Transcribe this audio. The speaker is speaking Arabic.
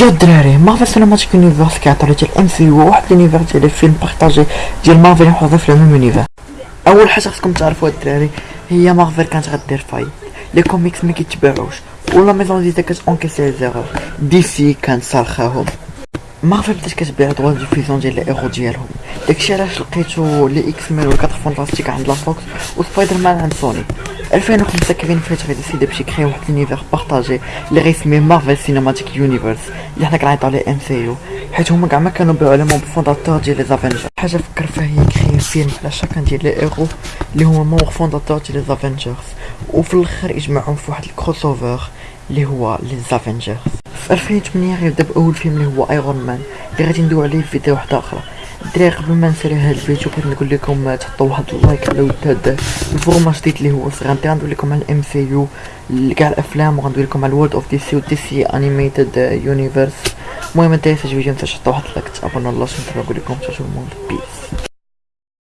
يا الدراري Marvel Cinematic Universe كيعطي ديال MCU واحد l'univers ديال les films partagés ديال مارفل يحفظوا في ال même univers اول حاجة خصكم تعرفوا الدراري هي مارفل كانت غدير faillite les comics ما كيتباعوش و la maison d'édition كتونكيسي zéro DC كان صالخاهم مارفل بدات كتبيع droits de diffusion ديال ال héros ديالهم داكشي علاش لقيتو لي X-Men و ال Quatre Fantastiques عند la Fox و Spider-Man عند سوني 2005 Kevin Feige غيديسيدي باش يكري واحد l'univers partagé اللي غيسميه Marvel Cinematic Universe اللي حنا كنعيطو عليه MCU حيت هما كاع ما كانوا بيعوا les membres fondateurs ديال les Avengers حاجة فكر فيها هي يكري فيلم على chacun ديال لي ايرو اللي هما membres fondateurs ديال les Avengers وفي الآخر يجمعهم في واحد ال crossover اللي هو les Avengers في 2008 غيبدا بأول فيلم اللي هو Iron Man اللي غادي ندوي عليه في فيديو واحدة أخرى الدراري قبل ما نسالي هاد الفيديو بغيت نقول لكم تحطوا واحد ال like على ود هاد ال format جديد اللي هو غادي ندوي لكم على ال MCU كاع الأفلام وغندوي لكم على ال World of DC و DC Animated Universe المهم انت الفيديو تنساوش تحطوا واحد ال like تابونوا الله سبحانه نقول لكم تشوفوا peace